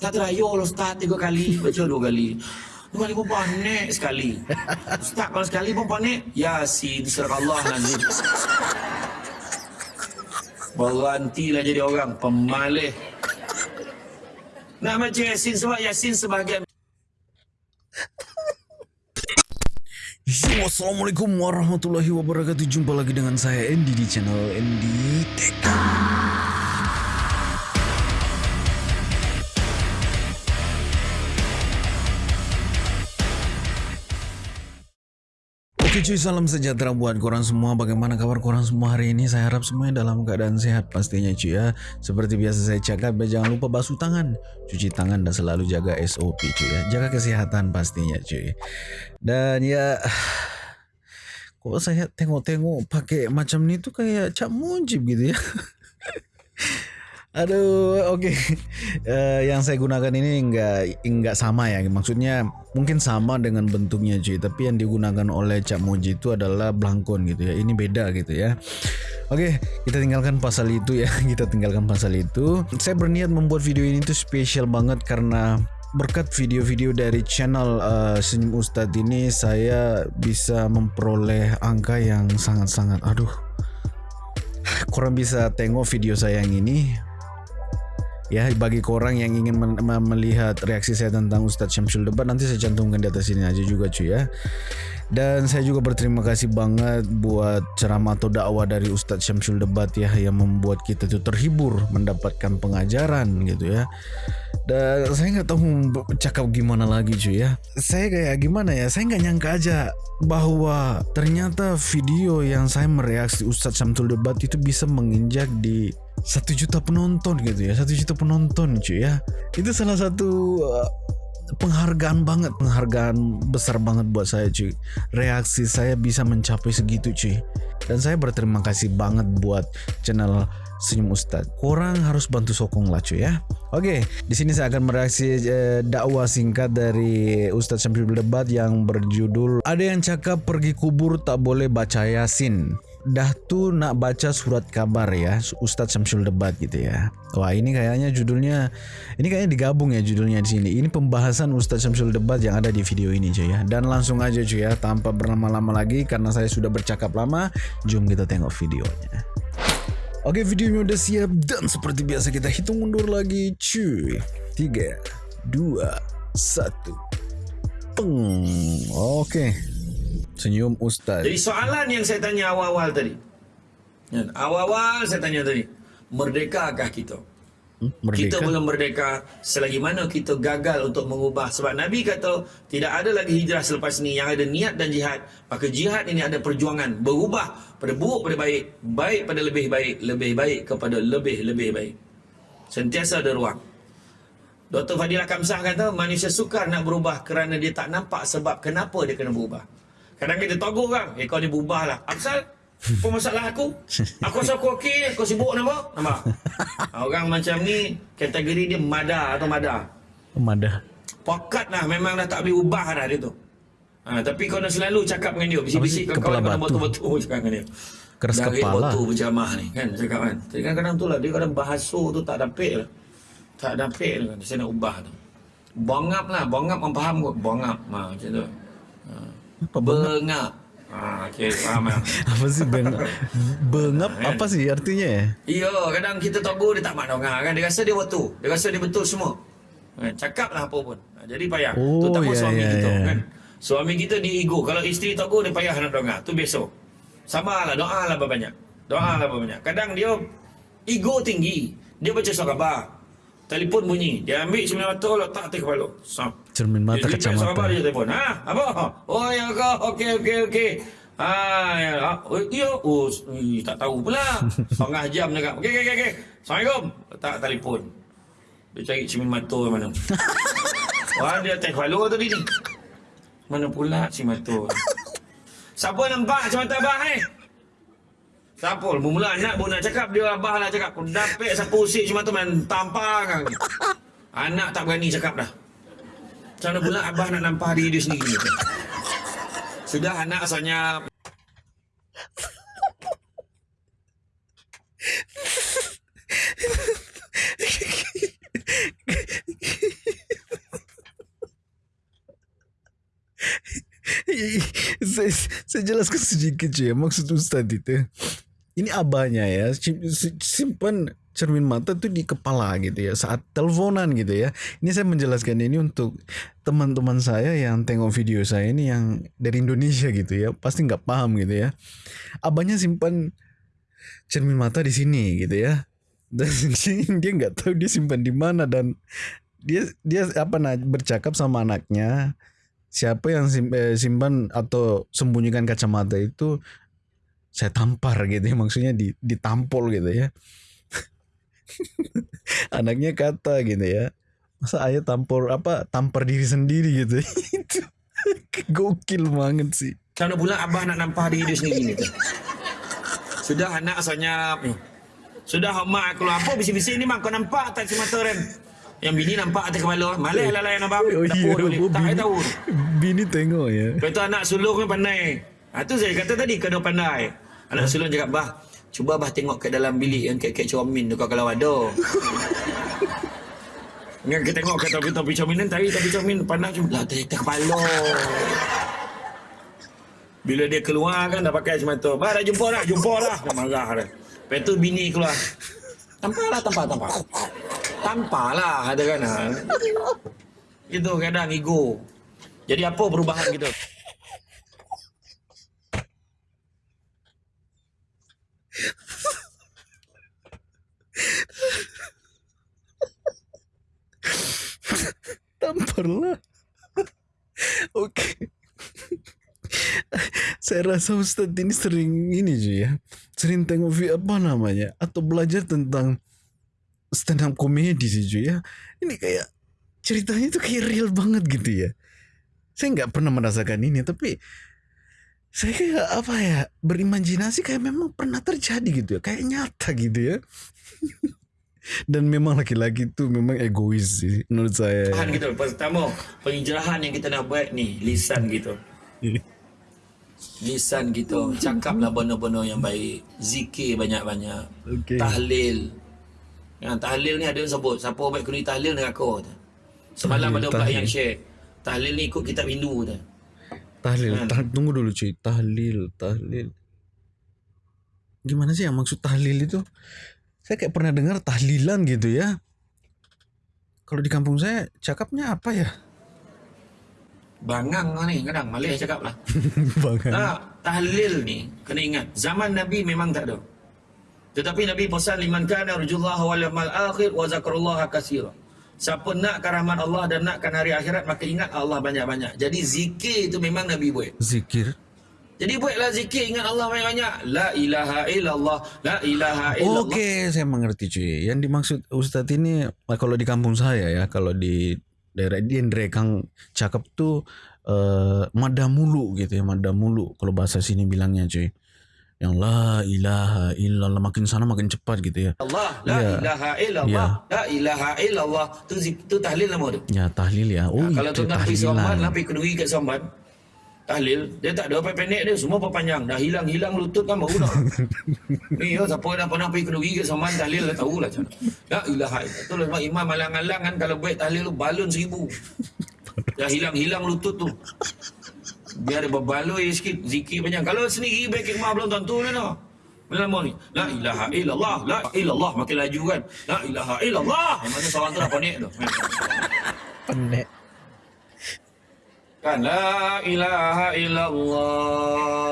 Tak terayu lah Ustaz tiga kali. Baca dua kali. Dua kali pun panik sekali. Ustaz kalau sekali pun panik. Ya si diserah Allah nanti. Berhentilah jadi orang pemalih. Nak baca Yasin sebab Yasin sebahagian Yo, Assalamualaikum warahmatullahi wabarakatuh Jumpa lagi dengan saya Andy di channel Andy Tech Cuy, salam sejahtera buat korang semua. Bagaimana kabar korang semua hari ini? Saya harap semuanya dalam keadaan sehat pastinya cuy ya. Seperti biasa saya cakap, jangan lupa basuh tangan. Cuci tangan dan selalu jaga SOP cuy ya. Jaga kesehatan pastinya cuy. Dan ya Kok saya tengok-tengok pakai macam ni tuh kayak Cak Mujib gitu ya Aduh, oke. Okay. Uh, eh, yang saya gunakan ini enggak enggak sama ya. Maksudnya mungkin sama dengan bentuknya cuy, tapi yang digunakan oleh Cak Moji itu adalah blankon gitu ya. Ini beda gitu ya. Oke, okay, kita tinggalkan pasal itu ya. Kita tinggalkan pasal itu. Saya berniat membuat video ini tuh spesial banget karena berkat video-video dari channel uh, Senyum Ustadz ini saya bisa memperoleh angka yang sangat-sangat aduh kurang bisa tengok video saya yang ini ya bagi korang yang ingin melihat reaksi saya tentang Ustadz Syamsul Debat nanti saya cantumkan di atas sini aja juga cuy ya dan saya juga berterima kasih banget buat ceramah atau dakwah dari Ustadz Syamsul Debat ya yang membuat kita tuh terhibur mendapatkan pengajaran gitu ya. Dan saya nggak tahu cakap gimana lagi cuy ya. Saya kayak gimana ya? Saya nggak nyangka aja bahwa ternyata video yang saya mereaksi Ustadz Syamsul Debat itu bisa menginjak di satu juta penonton gitu ya. Satu juta penonton cuy ya. Itu salah satu uh, penghargaan banget penghargaan besar banget buat saya cuy reaksi saya bisa mencapai segitu cuy dan saya berterima kasih banget buat channel Senyum Ustad. Korang harus bantu sokong lah cuy ya. Oke, di sini saya akan mereaksi eh, dakwah singkat dari Ustadz Syamsul Debat yang berjudul Ada yang cakap pergi kubur tak boleh baca Yasin dah tu nak baca surat kabar ya Ustadz Syamsul Debat gitu ya. Wah ini kayaknya judulnya ini kayaknya digabung ya judulnya di sini. Ini pembahasan Ustadz Syamsul Debat yang ada di video ini cuy ya. Dan langsung aja cuy ya tanpa berlama-lama lagi karena saya sudah bercakap lama jom kita tengok videonya. Oke videonya udah siap dan seperti biasa kita hitung mundur lagi cuy. 3 2 1 Peng. Oke Senyum Ustaz. Jadi soalan yang saya tanya awal-awal tadi. Awal-awal saya tanya tadi. Merdekakah kita? Hmm, merdeka? Kita belum merdeka selagi mana kita gagal untuk mengubah. Sebab Nabi kata tidak ada lagi hijrah selepas ini. Yang ada niat dan jihad. Maka jihad ini ada perjuangan. Berubah pada buruk pada baik. Baik pada lebih baik. Lebih baik kepada lebih-lebih baik. Sentiasa ada ruang. Dr. Fadilah Kamsah kata manusia sukar nak berubah kerana dia tak nampak sebab kenapa dia kena berubah. Kadang kita togur kan. Eh kau ni berubah lah. Apasal? Apa masalah aku? Aku rasa aku okey. Kau sibuk nampak? Nampak? Orang macam ni kategori dia mada atau mada. Mada. Pokat lah. Memang dah tak boleh ubah dah dia tu. Ha, tapi kau nak selalu cakap dengan dia. Bisik-bisik kau kau nak betul-betul cakap dengan dia. Keras Dari kepala. Dari berjamah ni kan. Cakap kan. Jadi kadang-kadang tu lah. Dia kadang bahasa tu tak dapet lah. Tak dapet lah. Saya nak ubah tu. Bongap lah. Bongap orang faham kot. Bongap. Ha, macam tu. Ha. Apa bengap? Ah, okay, faham apa sih bengap? Bengap kan? apa sih artinya? Iya, kadang kita togo dia tak mak dengar kan. Dia rasa dia betul. Dia rasa dia betul semua. Kan? Cakaplah apa pun. Ha, jadi payah. Oh, Terutama yeah, suami yeah, kita yeah. kan. Suami kita di ego. Kalau isteri togo dia payah nak dengar. Tu besok. Sama lah. Doa lah banyak. Doa lah banyak. Kadang dia ego tinggi. Dia baca surat khabar. Telefon bunyi. Dia ambil cermin mata letak atas kepala. Sam. Cermin mata dia kacamata. Dia telefon. Ha? Apa? Oh ya kau. Okey okey okey. Ha ya. Oh, iya. Oh, tak tahu pula. Setengah jam dekat. Okey okey okey. Assalamualaikum. Letak telefon. Dia cari cermin mata mana. Wah dia atas kepala tadi ni. Mana pula cermin mata. Siapa nampak cermin mata abang eh? Sampul, bermula anak pun nak cakap dia abah lah cakap aku dapat siapa usik cuma tu main tampang. Kan. Anak tak berani cakap dah. Macam mana pula abah nak nampak diri dia sendiri. Kan? Sudah anak asalnya Saya, saya jelaskan sedikit je maksud Ustaz itu. Ini abahnya ya sim- sim- simpan cermin mata tuh di kepala gitu ya saat teleponan gitu ya. Ini saya menjelaskan ini untuk teman-teman saya yang tengok video saya ini yang dari Indonesia gitu ya pasti nggak paham gitu ya. Abahnya simpan cermin mata di sini gitu ya. Dan dia nggak tahu dia simpan di mana dan dia dia apa nah bercakap sama anaknya siapa yang eh, simpan atau sembunyikan kacamata itu saya tampar gitu ya maksudnya di ditampol gitu ya anaknya kata gitu ya masa ayah tampor apa tampar diri sendiri gitu itu gokil banget sih Kalau pula abah nak nampak diri dia sendiri ni tu. Sudah anak asalnya ni. Sudah mak keluar apa bisik-bisik ni mak kau nampak tak semata ren. Yang bini nampak atas kepala. Malih lah layan abang. oh iya Dapur dulu. oh, Tak bini, tahu. bini tengok ya Lepas tu anak sulung ni pandai. Ha, tu saya kata tadi kena pandai. Anak sulung cakap, bah, cuba bah tengok kat dalam bilik yang kek-kek comin tu kau kalau ada. Yang kita tengok kat topi-topi comin ni, tadi topi comin pandai cuma lah tak kepala. Bila dia keluar kan dah pakai tu. Bah dah jumpa dah, jumpa dah. Dia marah dah. Lepas tu bini keluar. Tampar lah, tampar, tampar. Tampar lah, kata kan. Ha. Itu kadang ego. Jadi apa perubahan kita? Tampar lah oke saya rasa Ustadz ini sering ini cuy ya. Sering tengok vi- apa namanya? Atau belajar tentang stand up komedi sih cuy ya. Ini kayak ceritanya itu kayak real banget gitu ya. Saya nggak pernah merasakan ini tapi saya apa ya berimajinasi kayak memang pernah terjadi gitu ya kayak nyata gitu ya dan memang laki-laki itu memang egois sih menurut saya Tahan gitu. Pertama, penghijrahan yang kita nak buat ni, lisan gitu. Lisan gitu. Cakaplah benda-benda yang baik. Zikir banyak-banyak. Okey. Tahlil. Yang tahlil ni ada yang sebut. Siapa baik kena tahlil dengan aku. Semalam ada tahlil. yang share. Tahlil ni ikut kitab Hindu tu. Tahlil, tah- tunggu dulu cuy. Tahlil, tahlil. Gimana sih yang maksud tahlil itu? Saya kayak pernah dengar tahlilan gitu ya. Kalau di kampung saya cakapnya apa ya? Bangang kau ni kadang. Malay cakap lah. Bangan. Tak, tahlil ni kena ingat zaman Nabi memang tak ada. Tetapi Nabi pesan liman kana arjullah wal yawmal akhir wa zakarullaha katsira. Siapa nakkan rahmat Allah dan nakkan hari akhirat maka ingat Allah banyak-banyak. Jadi zikir itu memang Nabi buat. Zikir. Jadi buatlah zikir ingat Allah banyak-banyak. La ilaha illallah, la ilaha illallah. Oke, saya mengerti cuy. Yang dimaksud Ustadz ini eh, kalau di kampung saya ya, kalau di daerah di Kang cakap tuh eh mada mulu gitu ya, mada mulu kalau bahasa sini bilangnya cuy. Yang la ilaha illallah makin sana makin cepat gitu ya. Allah, la Ya. ilaha illallah, la ilaha illallah. Tu tu tahlil nama tu. Ya tahlil ya. Oh Ha, kalau tuan nak pergi Somban, lah pergi kedui kat Somban. Tahlil, dia tak ada apa pendek dia, semua panjang. Dah hilang-hilang lutut kan baru dah. Ni ya, siapa dah pernah pergi kedui kat Somban, tahlil dah tahulah macam mana. La ilaha illallah. Tu lah sebab imam alang-alang kan kalau buat tahlil tu balun seribu. Dah hilang-hilang lutut tu. Biar dia berbaloi sikit, zikir panjang. Kalau sendiri baik rumah belum tentu ni no. Lama ni. La ilaha illallah, la illallah makin laju kan. La ilaha illallah. Yang mana seorang tu dah panik tu. Pendek. Kan la ilaha illallah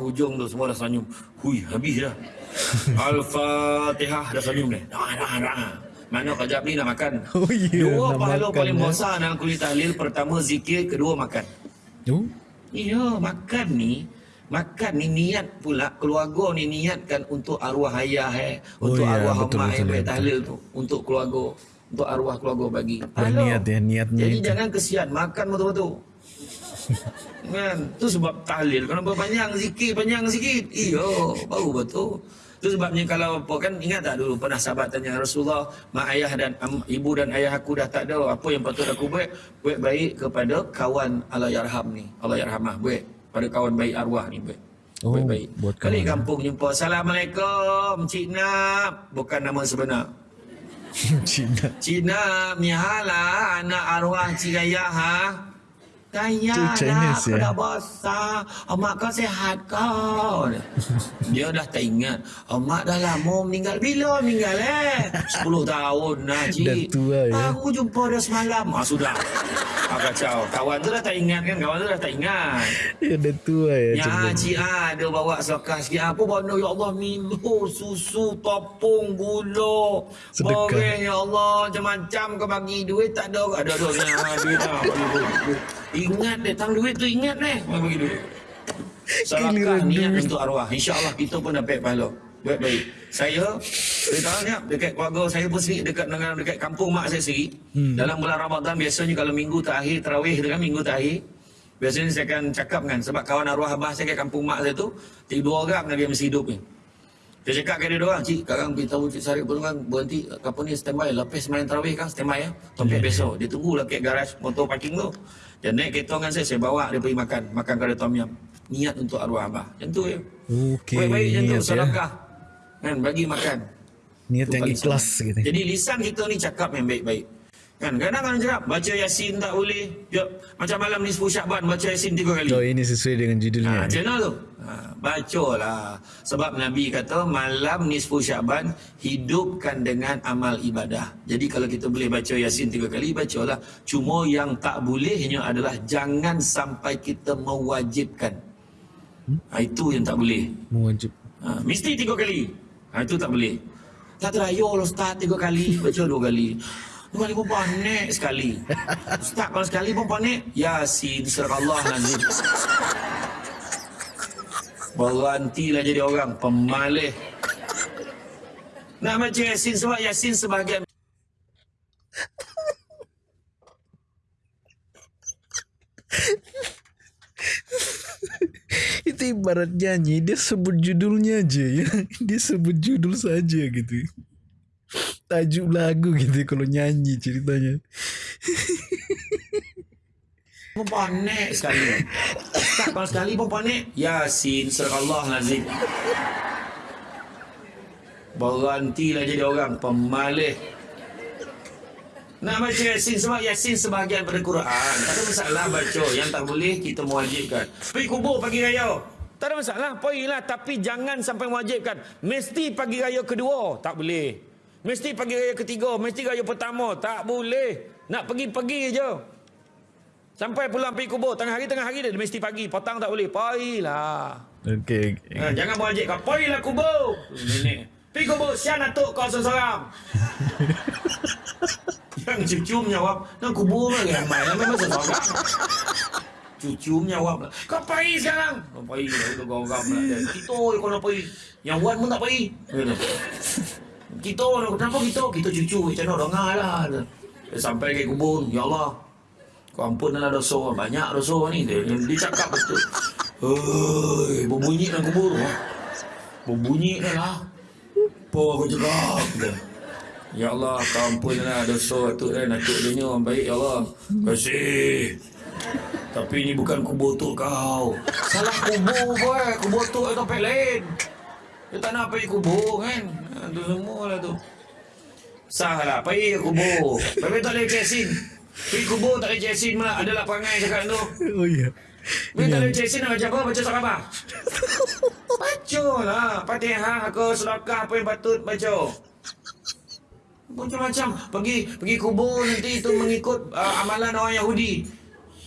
hujung tu semua dah senyum. Hui habis dah. Al-Fatihah dah senyum dah. Dah dah dah. Mana kejap ni nak makan. Oh iya, Dua pahala paling ya. besar dalam kulit tahlil pertama zikir, kedua makan. Oh, Iya, makan ni. Makan ni niat pula. Keluarga ni niatkan untuk arwah ayah eh. Oh Untuk ya, arwah betul, mak betul, ya, baik betul. tahlil tu. Untuk keluarga. Untuk arwah keluarga bagi. Berniat ya, niatnya Jadi itu. jangan kesian. Makan betul-betul. Kan? Tu sebab tahlil. Kalau panjang zikir Panjang sikit. Iya Baru betul Itu sebabnya kalau apa kan ingat tak dulu pernah sahabat tanya Rasulullah mak ayah dan am, ibu dan ayah aku dah tak ada apa yang patut aku buat? Buat baik kepada kawan Allah yarham ni Allah yarhamah buat. Pada kawan baik arwah ni buat. Oh, buat baik. buat kali kampung jumpa Assalamualaikum Cik Nap bukan nama sebenar. Cina. Cik Nap ni hala anak arwah Cik Ayah ha Tanya lah, kau ya? dah besar. Mak kau sihat kau. Dia dah tak ingat. Mak dah lama meninggal. Bila meninggal eh? 10 tahun lah, cik. Dah tua, ya? Aku jumpa dia semalam. Ah, sudah. Ah, kacau. Kawan tu dah tak ingat kan? Kawan tu dah tak ingat. Ya dah tua ya. Ya, cik ah, dia bawa selakar sikit. Apa benda ya Allah minum susu, topung, gula. Sedekah. Ya Allah macam-macam kau bagi duit tak ada. Ada ada ni ah, duit ah, bagi duit. Ingat deh tang duit tu ingat deh kau bagi duit. Niat duit. untuk arwah. InsyaAllah kita pun dapat pahala. Baik-baik. Saya, saya tahu ni, dekat keluarga saya pun sendiri, dekat dengan dekat kampung mak saya sendiri. Hmm. Dalam bulan Ramadan, biasanya kalau minggu terakhir, terawih kan, minggu terakhir, biasanya saya akan cakap kan, sebab kawan arwah abah saya kat kampung mak saya tu, tiga dua orang lagi yang masih hidup ni. Dia cakap kat dia doang, cik, sekarang beritahu cik Sarip pun kan, berhenti, kapal ni standby, lepas main terawih kan, standby ya, sampai besok. Dia tunggu lah kat garaj motor parking tu. Dia naik kereta dengan saya, saya bawa dia pergi makan, makan kada tom yam. Niat untuk arwah abah. Macam tu ya. Okey. Baik-baik macam tu, niat ya. Kan, bagi makan. Niat yang ikhlas gitu. Jadi lisan kita ni cakap yang baik-baik. Kan, kadang kadang cakap, baca Yasin tak boleh. Ya, macam malam nisfu Syakban, baca Yasin tiga kali. Oh ini sesuai dengan judulnya. Ha, macam mana tu? Ha, bacalah. Sebab Nabi kata malam nisfu Syaban hidupkan dengan amal ibadah. Jadi kalau kita boleh baca Yasin tiga kali, bacalah. Cuma yang tak bolehnya adalah jangan sampai kita mewajibkan. Ha, itu yang tak boleh. Mewajib. Ha, mesti tiga kali. Ha, itu tak boleh. Tak terayul Ustaz tiga kali, baca dua kali. Dua kali pun panik sekali. Ustaz kalau sekali pun panik, Yasin surah Allah nazim. Berhentilah jadi orang pemalih. Nak baca Yasin sebab Yasin sebahagian Itu ibarat nyanyi dia sebut judulnya aja ya. Dia sebut judul saja gitu. Tajuk lagu gitu kalau nyanyi ceritanya. panik sekali. Ustaz kalau sekali pun panik, Yasin surah Allah nazim. Berhentilah jadi orang pemalih. Nak baca Yasin sebab Yasin sebahagian pada Quran. Tak ada masalah baca. Yang tak boleh kita mewajibkan. Pergi kubur pagi raya. Tak ada masalah. Pergilah. Tapi jangan sampai mewajibkan. Mesti pagi raya kedua. Tak boleh. Mesti pagi raya ketiga. Mesti raya pertama. Tak boleh. Nak pergi-pergi je. Sampai pulang pergi kubur. Tengah hari, tengah hari dia mesti pagi. Petang tak boleh. Pergilah. Okey. Ha, jangan mewajibkan. Pergilah kubur. Nenek. Pergi kubur. Sian atuk kau seorang-seorang. Yang cucu menjawab, nak kubur lagi ramai lah memang seorang. Cucu menjawab, kau pergi sekarang. Kau pergi, kau kau kau Kita kau nak pergi. Yang Wan pun tak pergi. Kita, kenapa kita? Kita cucu, macam mana dengar lah. Sampai ke kubur, ya Allah. Kau ampunlah dosa, banyak dosa ni. Dia, dia cakap betul. Hei, berbunyi dalam kubur. Berbunyi dah lah. Apa aku cakap? Ya Allah, kau ampunlah dosa tu dan atuk dia ni baik ya Allah. Kasih. Tapi ini bukan kubur tu kau. Salah kubur boy, kubur tu itu tempat lain. Dia tak nak pergi kubur kan. Ha, tu semua lah tu. Sah lah, pergi kubur. Tapi tak boleh jasin. Pergi kubur tak boleh jasin malah. Adalah perangai cakap tu. Oh iya. Pergi tak boleh jasin nak baca apa? Baca surat apa? Baca lah. Fatihah ke sedekah apa yang patut baca. Macam-macam. Pergi pergi kubur nanti itu mengikut uh, amalan orang Yahudi.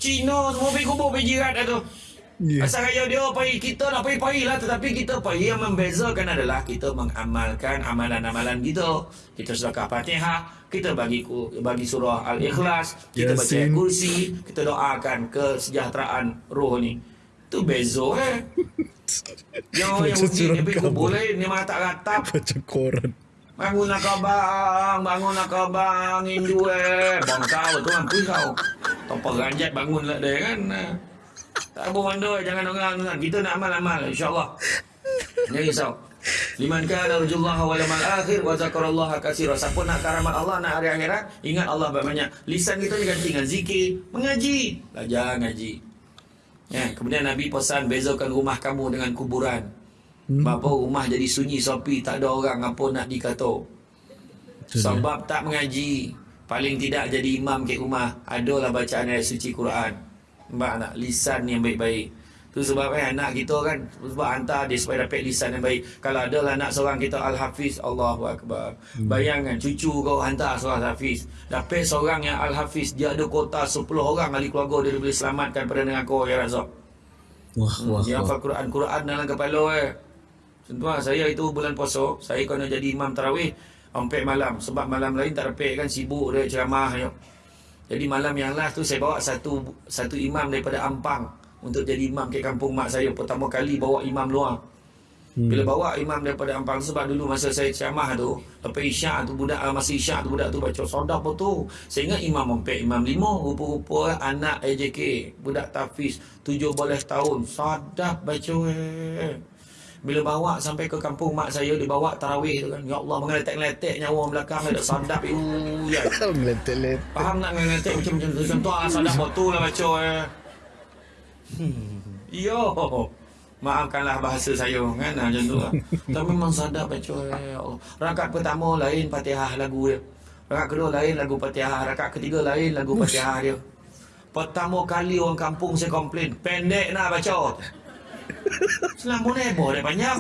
Cina semua pergi kubur pergi jirat dah tu. Ya. Asal raya dia pergi kita nak pergi pergi lah tetapi kita pergi yang membezakan adalah kita mengamalkan amalan-amalan kita. Kita sedekah Fatihah, kita bagi bagi surah Al-Ikhlas, kita baca Yasin. kursi, kita doakan kesejahteraan roh ni. Tu beza eh. Yang orang Baca Yahudi surah ni pergi kubur lain, dia malah tak ratap. Baca koran. Bangunlah kau bang, bangunlah kau bang, Hindu eh. Bang kau tu mampu kau. Tanpa ranjat bangunlah dia kan. Tak apa benda, jangan orang kan. Kita nak amal-amal insyaAllah. Jangan risau. Liman kana rajullah wal yaumil akhir wa zakarallaha katsira. Siapa nak karamat Allah nak hari akhirat, ingat Allah banyak. Lisan kita diganti dengan zikir, mengaji, belajar ngaji. Ya, kemudian Nabi pesan bezakan rumah kamu dengan kuburan. Hmm. Bapa rumah jadi sunyi sopi, tak ada orang apa nak dikata. Sebab tak mengaji. Paling tidak jadi imam ke rumah. Adalah bacaan ayat suci Quran. Mbak nak lisan yang baik-baik. Tu sebab eh anak kita kan sebab hantar dia supaya dapat lisan yang baik. Kalau ada lah anak seorang kita Al-Hafiz, Allahu Akbar. Hmm. Bayangkan cucu kau hantar seorang Al-Hafiz. Dapat seorang yang Al-Hafiz, dia ada kota 10 orang ahli keluarga dia boleh selamatkan pada dengan kau ya Razak. Wah, wah, Yang hafal Quran Quran dalam kepala eh. Contoh saya itu bulan puasa, saya kena jadi imam tarawih sampai malam sebab malam lain tak dapat kan sibuk dia ceramah ya. Jadi malam yang last tu saya bawa satu satu imam daripada Ampang untuk jadi imam ke kampung mak saya pertama kali bawa imam luar. Hmm. Bila bawa imam daripada Ampang sebab dulu masa saya ceramah tu, lepas isyak tu budak uh, masa isyak tu budak tu baca sodak betul. Saya ingat imam sampai imam lima rupa-rupa anak AJK, budak tafiz tujuh belas tahun. Sadap baca eh. Bila bawa sampai ke kampung mak saya dia bawa tarawih tu kan. Ya Allah mengeletek-letek nyawa belakang ada sadap you. Ya. Ngeletek-letek. Faham tak ngeletek macam-macam tu contoh lah sadap betul lah baca eh. Hmm. Yo. Maafkanlah bahasa saya kan ah, macam tu lah. Tapi memang sadap baca eh. Ya Allah. Rakaat pertama lain Fatihah lagu dia. Rakaat kedua lain lagu Fatihah, rakaat ketiga lain lagu Fatihah dia. Pertama kali orang kampung saya komplain, pendek nak baca. Selama ni heboh dia panjang.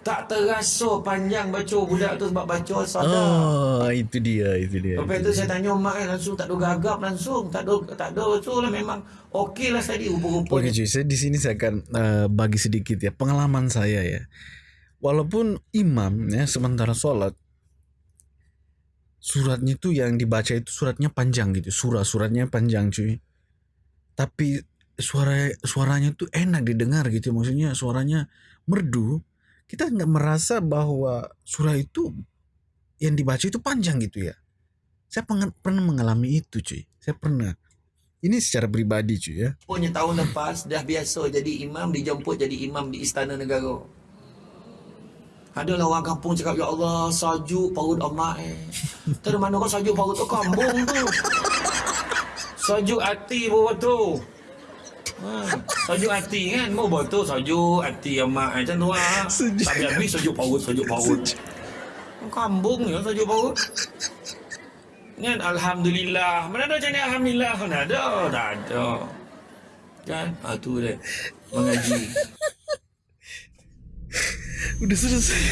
Tak terasa panjang baca budak tu sebab baca sadar. Oh, itu dia, itu dia. Lepas tu saya tanya mak kan langsung tak ada gagap langsung. Tak ada tak ada tu lah memang okey lah tadi rupa-rupanya. Oke cuy, saya di sini saya akan eh, bagi sedikit ya pengalaman saya ya. Walaupun imam ya sementara sholat suratnya itu yang dibaca itu suratnya panjang gitu, surah suratnya panjang cuy. Tapi suara suaranya tuh enak didengar gitu, maksudnya suaranya merdu. Kita nggak merasa bahwa surah itu yang dibaca itu panjang gitu ya. Saya pengen- pernah mengalami itu cuy. Saya pernah. Ini secara pribadi cuy ya. Punya tahun lepas dah biasa jadi imam dijemput jadi imam di istana negara. Adalah orang kampung cakap Ya Allah sajuk parut emak eh ada mana kau sajuk parut tu Kambung tu Sajuk hati pun betul ha, Sajuk hati kan? Mau betul sajuk hati emak Macam tu lah Sejuk. Tak habis sajuk parut Sajuk parut Kambung ya sajuk parut Kan? Alhamdulillah. Mana ada macam ni Alhamdulillah? Mana ada? Tak ada. Kan? Ah, tu dia. Mengaji. Udah selesai.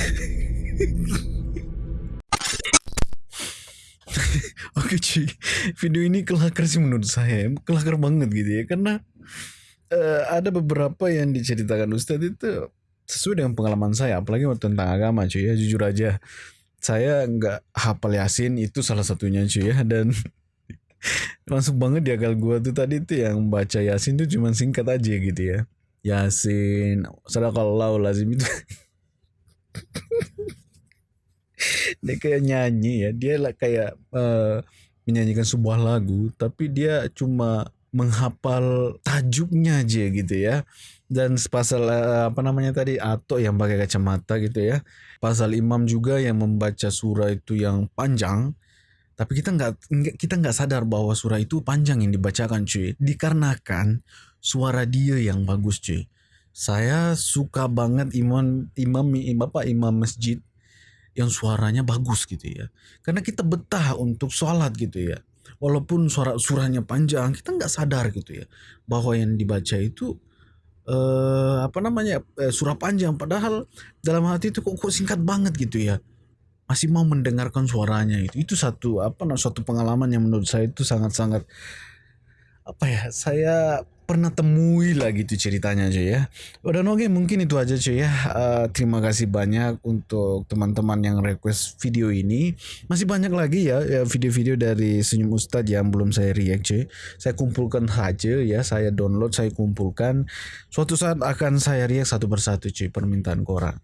Oke cuy, video ini kelakar sih menurut saya, kelakar banget gitu ya, karena eh, ada beberapa yang diceritakan Ustadz itu sesuai dengan pengalaman saya, apalagi tentang agama cuy ya, jujur aja, saya nggak hafal Yasin itu salah satunya cuy ya, dan langsung banget di akal gua tuh tadi tuh yang baca Yasin tuh cuma singkat aja gitu ya, Yasin, sadaqallahu lazim itu. Dia kayak nyanyi ya dia lah kayak eh, menyanyikan sebuah lagu tapi dia cuma menghafal tajuknya aja gitu ya. Dan pasal eh, apa namanya tadi atau yang pakai kacamata gitu ya. Pasal imam juga yang membaca surah itu yang panjang. Tapi kita nggak kita nggak sadar bahwa surah itu panjang yang dibacakan cuy. Dikarenakan suara dia yang bagus cuy. Saya suka banget imam imam imam apa imam masjid yang suaranya bagus gitu ya. Karena kita betah untuk sholat gitu ya. Walaupun suara surahnya panjang, kita nggak sadar gitu ya bahwa yang dibaca itu eh apa namanya eh, surah panjang. Padahal dalam hati itu kok, kok singkat banget gitu ya. Masih mau mendengarkan suaranya itu. Itu satu apa nah, suatu pengalaman yang menurut saya itu sangat-sangat apa ya saya pernah temui lah gitu ceritanya cuy ya. Udah oke mungkin itu aja cuy ya. Eh, terima kasih banyak untuk teman-teman yang request video ini. Masih banyak lagi ya ya, video-video dari Senyum Ustadz yang belum saya react cuy saya kumpulkan saja ya saya download saya kumpulkan. Suatu saat akan saya react satu persatu cuy permintaan korang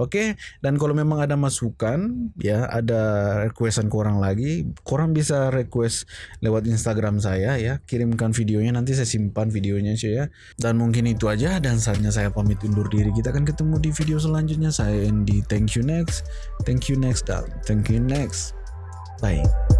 Oke, dan kalau memang ada masukan, ya ada requestan korang lagi, korang bisa request lewat Instagram saya ya, kirimkan videonya nanti saya simpan videonya cuy ya. Dan mungkin itu aja dan saatnya saya pamit undur diri. Kita akan ketemu di video selanjutnya. Saya Andy, thank you next, thank you next, dan thank you next. Bye.